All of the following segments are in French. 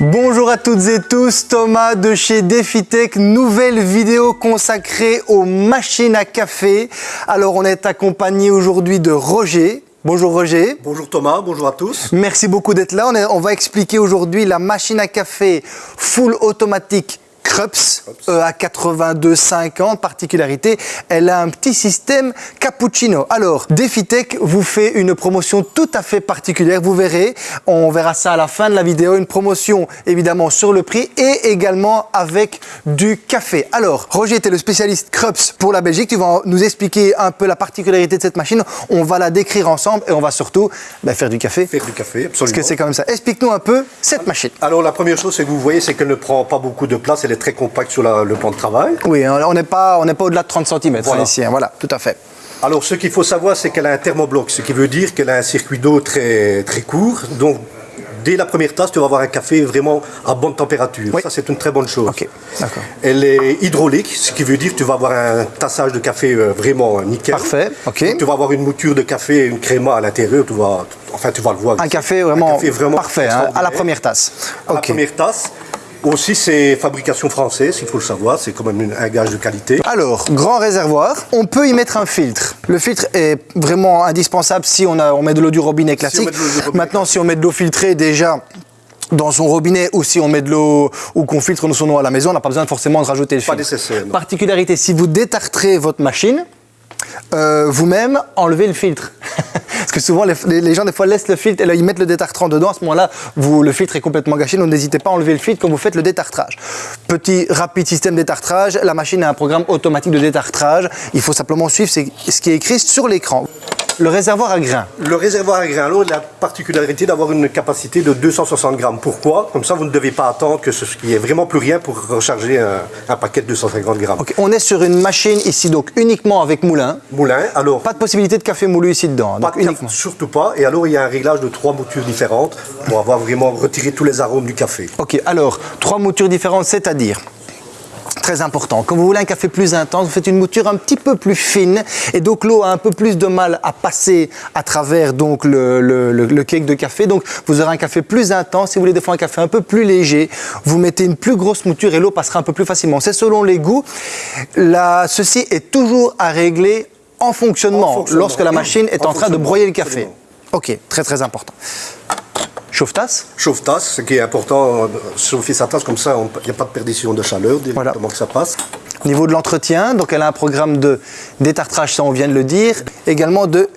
Bonjour à toutes et tous, Thomas de chez DefiTech, nouvelle vidéo consacrée aux machines à café. Alors on est accompagné aujourd'hui de Roger. Bonjour Roger. Bonjour Thomas, bonjour à tous. Merci beaucoup d'être là. On, est- on va expliquer aujourd'hui la machine à café full automatique Krups à 82,50. Particularité, elle a un petit système cappuccino. Alors, DefiTech vous fait une promotion tout à fait particulière. Vous verrez, on verra ça à la fin de la vidéo. Une promotion évidemment sur le prix et également avec du café. Alors, Roger était le spécialiste Krups pour la Belgique. Tu vas nous expliquer un peu la particularité de cette machine. On va la décrire ensemble et on va surtout ben, faire du café. Faire du café, Parce absolument. que c'est quand même ça. Explique-nous un peu cette machine. Alors la première chose, c'est que vous voyez, c'est qu'elle ne prend pas beaucoup de place, elle est très compacte sur la- le plan de travail. Oui, on n'est pas, on pas au-delà de 30 cm Voilà. ici. hein. Voilà, tout à fait. Alors ce qu'il faut savoir, c'est qu'elle a un thermobloc, ce qui veut dire qu'elle a un circuit d'eau très, très court. Donc dès la première tasse, tu vas avoir un café vraiment à bonne température. Oui. Ça, c'est une très bonne chose. Ok, d'accord. Elle est hydraulique, ce qui veut dire que tu vas avoir un tassage de café euh, vraiment nickel. Parfait, ok. Donc, tu vas avoir une mouture de café et une créma à l'intérieur. Tu vas, enfin, tu vas le voir. Un café vraiment, Un café vraiment parfait, hein, à la première tasse. À la première tasse. Aussi, c'est fabrication française, il faut le savoir, c'est quand même un gage de qualité. Alors, grand réservoir, on peut y mettre un filtre. Le filtre est vraiment indispensable si on, a, on met de l'eau du robinet classique. robinet Maintenant, si on met de l'eau filtrée déjà dans son robinet ou si on met de l'eau ou qu'on filtre son eau à la maison, on n'a pas besoin forcément de rajouter le Pas filtre. nécessaire. Particularité, si vous détartrez votre machine, euh, vous-même, enlevez le filtre. Parce que souvent, les, gens, des fois, laissent le filtre et ils mettent le détartrant dedans. À ce moment-là, le filtre est complètement gâché. Donc, n'hésitez pas à enlever le filtre quand vous faites le détartrage. Petit, rapide système détartrage. La machine a un programme automatique de détartrage. Il faut simplement suivre ce qui est écrit sur l'écran. Le réservoir à grains. Le réservoir à grains, alors, il a la particularité d'avoir une capacité de 260 grammes. Pourquoi? Comme ça, vous ne devez pas attendre que ce qu'il n'y ait vraiment plus rien pour recharger un, un paquet de 250 grammes. Ok, On est sur une machine ici, donc uniquement avec moulin. Moulin, alors, Pas de possibilité de café moulu ici dedans. pas donc de café, uniquement. surtout pas. Et alors, il y a un réglage de trois moutures différentes pour avoir vraiment retiré tous les arômes du café. Ok, alors, trois moutures différentes, c'est-à-dire? Très important. Quand vous voulez un café plus intense, vous faites une mouture un petit peu plus fine et donc l'eau a un peu plus de mal à passer à travers donc le, le, le- le cake de café. Donc vous aurez un café plus intense. Si vous voulez des fois un café un peu plus léger, vous mettez une plus grosse mouture et l'eau passera un peu plus facilement. C'est selon les goûts. La- ceci est toujours à régler en fonctionnement, En fonctionnement. lorsque la machine est En en train de broyer le café. absolument. Ok, très très important. Chauffe-tasse Chauffe-tasse, ce qui est important, euh, chauffer sa tasse comme ça, il n'y a pas de perdition de chaleur directement Voilà. que ça passe. Au niveau de l'entretien, donc elle a un programme de détartrage, ça on vient de le dire, également de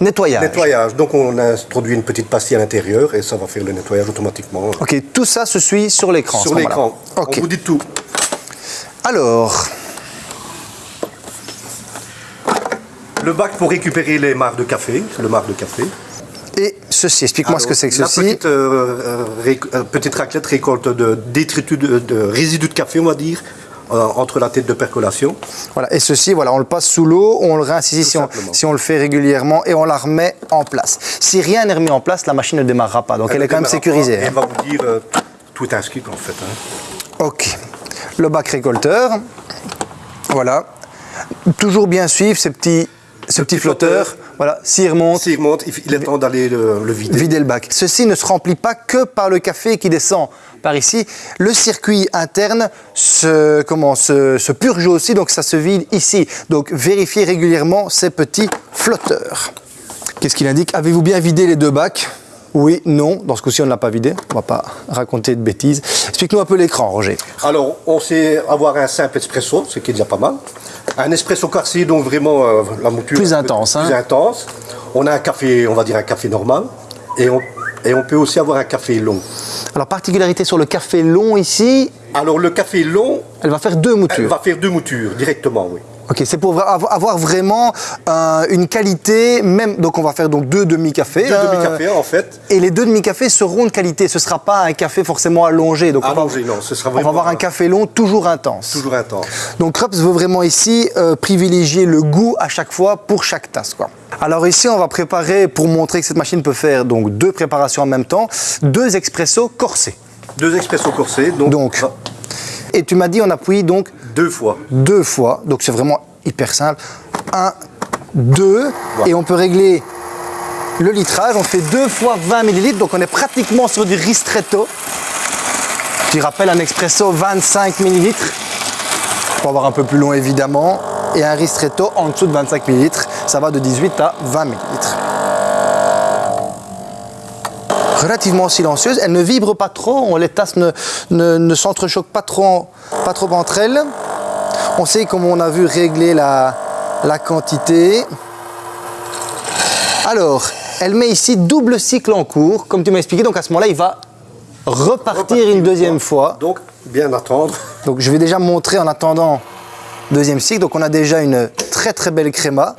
nettoyage. Nettoyage, donc on a introduit une petite pastille à l'intérieur et ça va faire le nettoyage automatiquement. Ok, tout ça se suit sur l'écran. Sur l'écran, Ok. on vous dit tout. Alors, Le bac pour récupérer les marques de café, le marc de café. Ceci, explique-moi ce que c'est que la ceci. Petite, euh, euh, ré- euh, petite raclette récolte de détritus de, de résidus de café, on va dire, euh, entre la tête de percolation. Voilà, et ceci, voilà, on le passe sous l'eau, on le rince ici Tout si on, simplement. si on le fait régulièrement et on la remet en place. Si rien n'est remis en place, la machine ne démarrera pas, donc elle, est quand même sécurisée. pas, hein. Elle va vous dire euh, tout est inscrit en fait. hein. Ok. Le bac récolteur. Voilà. Toujours bien suivre ces petits, ce petit flotteur. flotteur. Voilà. S'il remonte, S'il remonte, il temps d'aller le, le vider. vider le bac. Ceci ne se remplit pas que par le café qui descend par ici. Le circuit interne se, comment, se, se purge aussi, donc ça se vide ici. Donc vérifiez régulièrement ces petits flotteurs. Qu'est-ce qu'il indique? Avez-vous bien vidé les deux bacs? Oui, non. Dans ce coup-ci, on ne l'a pas vidé. On ne va pas raconter de bêtises. Explique-nous un peu l'écran, Roger. Alors, on sait avoir un simple espresso, ce qui est déjà pas mal. Un espresso corsi, donc vraiment euh, la mouture Plus intense, hein. Plus intense. On a un café, on va dire un café normal. Et on, et on peut aussi avoir un café long. Alors, particularité sur le café long ici, Alors, le café long, elle va faire deux elle moutures. va faire deux moutures directement, oui. Ok, c'est pour avoir vraiment euh, une qualité, même. Donc, on va faire donc deux demi-cafés. Deux hein. demi-cafés, en fait. Et les deux demi-cafés seront de qualité. Ce ne sera pas un café forcément allongé. Donc on va- Allongé, non, ce sera On va vraiment avoir un un- café long toujours intense. Toujours intense. Donc Krups veut vraiment ici euh, privilégier le goût à chaque fois pour chaque tasse. Quoi. Alors ici, on va préparer, pour montrer que cette machine peut faire donc deux préparations en même temps, deux expressos corsés. Deux expressos corsés, donc, Donc, et tu m'as dit on appuie donc deux fois. deux fois. Donc c'est vraiment hyper simple. Un, deux, et on peut régler le litrage. On fait deux fois 20 millilitres, donc on est pratiquement sur du ristretto. Petit rappel, un expresso 25 ml. Pour avoir un peu plus long évidemment. Et un ristretto en dessous de 25 ml. Ça va de 18 à 20 ml. Relativement silencieuse, elle ne vibre pas trop, les tasses ne, ne, s'entrechoquent pas trop, pas trop entre elles. On sait, comme on a vu, régler la, la quantité. Alors, elle met ici double cycle en cours, comme tu m'as expliqué. Donc à ce moment-là, il va repartir, une deuxième fois. Donc, bien attendre. Donc je vais déjà montrer en attendant deuxième cycle. Donc on a déjà une très très belle créma.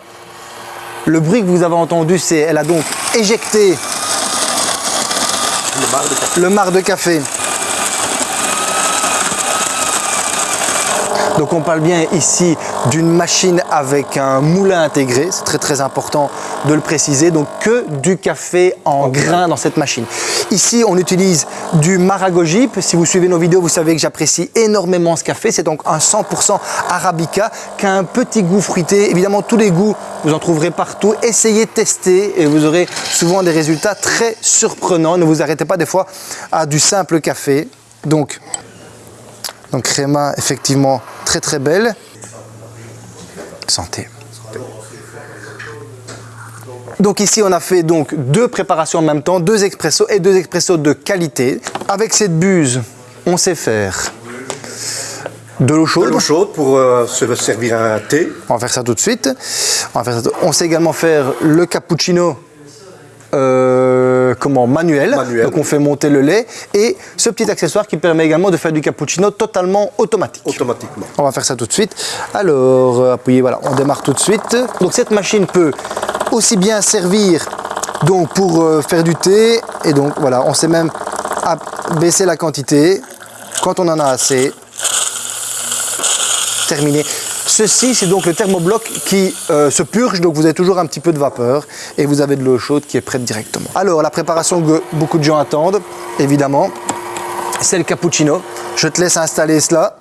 Le bruit que vous avez entendu, c'est elle a donc éjecté le marc de café. Donc on parle bien ici d'une machine avec un moulin intégré, c'est très très important de le préciser, donc que du café en grains dans cette machine. Ici on utilise du Maragojip, si vous suivez nos vidéos vous savez que j'apprécie énormément ce café, c'est donc un 100% Arabica qui a un petit goût fruité, évidemment tous les goûts vous en trouverez partout, essayez, tester et vous aurez souvent des résultats très surprenants, ne vous arrêtez pas des fois à du simple café. Donc donc créma effectivement très très belle. Santé. Donc ici on a fait donc deux préparations en même temps, deux expressos et deux expressos de qualité. Avec cette buse, on sait faire de l'eau chaude. De l'eau chaude pour euh, se servir un thé. On va faire ça tout de suite. On, va faire ça on sait également faire le cappuccino euh, comment, manuel. Donc on fait monter le lait. Et ce petit accessoire qui permet également de faire du cappuccino totalement automatique. Automatiquement. On va faire ça tout de suite. Alors, euh, appuyez, voilà, on démarre tout de suite. Donc cette machine peut aussi bien servir donc pour euh, faire du thé. Et donc voilà, on sait même baisser la quantité quand on en a assez. Terminé. Ceci, c'est donc le thermobloc qui euh, se purge, donc vous avez toujours un petit peu de vapeur et vous avez de l'eau chaude qui est prête directement. Alors, la préparation que beaucoup de gens attendent, évidemment, c'est le cappuccino. Je te laisse installer cela.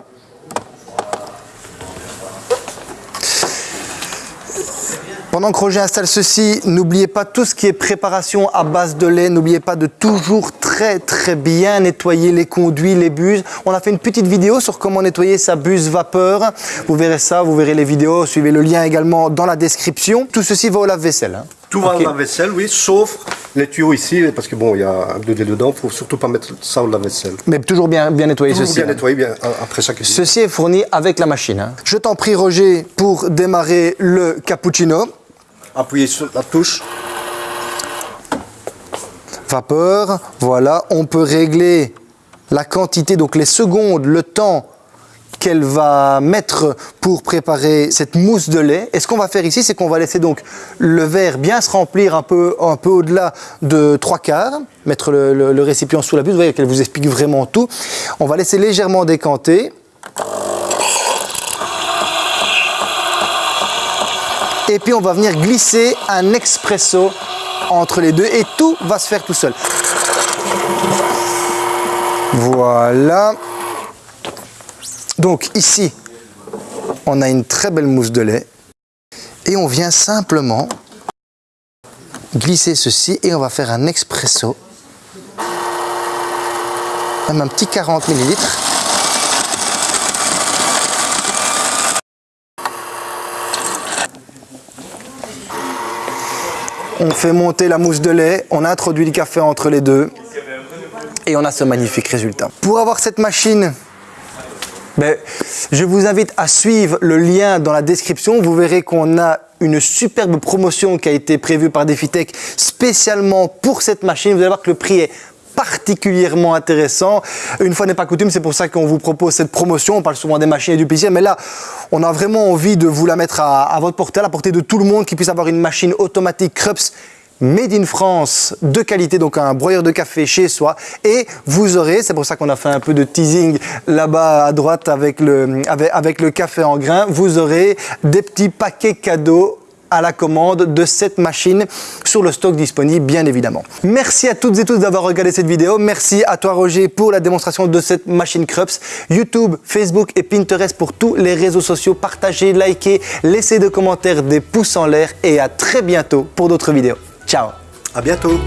Pendant que Roger installe ceci, n'oubliez pas tout ce qui est préparation à base de lait. N'oubliez pas de toujours très très bien nettoyer les conduits, les buses. On a fait une petite vidéo sur comment nettoyer sa buse vapeur. Vous verrez ça, vous verrez les vidéos. Suivez le lien également dans la description. Tout ceci va au lave-vaisselle. Hein. Tout va au lave-vaisselle, oui, sauf les tuyaux ici, parce que bon, il y a un 2D dedans, il ne faut surtout pas mettre ça au lave-vaisselle. Mais toujours bien, bien nettoyer toujours ceci. bien nettoyer bien, après chaque Ceci est fourni avec la machine. Hein. Je t'en prie Roger pour démarrer le cappuccino appuyez sur la touche. Vapeur, voilà, on peut régler la quantité, donc les secondes, le temps qu'elle va mettre pour préparer cette mousse de lait. Et ce qu'on va faire ici, c'est qu'on va laisser donc le verre bien se remplir un peu, au-delà de trois quarts, mettre le, récipient sous la buse, vous voyez qu'elle vous explique vraiment tout. On va laisser légèrement décanter. Et puis on va venir glisser un expresso entre les deux et tout va se faire tout seul. Voilà. Donc ici, on a une très belle mousse de lait. Et on vient simplement glisser ceci et on va faire un expresso. Même un petit 40 millilitres. On fait monter la mousse de lait, on introduit le café entre les deux et on a ce magnifique résultat. Pour avoir cette machine, ben, je vous invite à suivre le lien dans la description. Vous verrez qu'on a une superbe promotion qui a été prévue par DefiTech spécialement pour cette machine. Vous allez voir que le prix est particulièrement intéressant. Une fois n'est pas coutume, c'est pour ça qu'on vous propose cette promotion. On parle souvent des machines et du PC, mais là, on a vraiment envie de vous la mettre à, votre portée, à la portée de tout le monde qui puisse avoir une machine automatique Krups Made in France de qualité, donc un broyeur de café chez soi. Et vous aurez, c'est pour ça qu'on a fait un peu de teasing là-bas à droite avec le, avec, avec le café en grain, vous aurez des petits paquets cadeaux à la commande de cette machine sur le stock disponible bien évidemment. Merci à toutes et tous d'avoir regardé cette vidéo. Merci à toi Roger pour la démonstration de cette machine Krups. YouTube, Facebook et Pinterest pour tous les réseaux sociaux. Partagez, likez, laissez des commentaires, des pouces en l'air et à très bientôt pour d'autres vidéos. Ciao À bientôt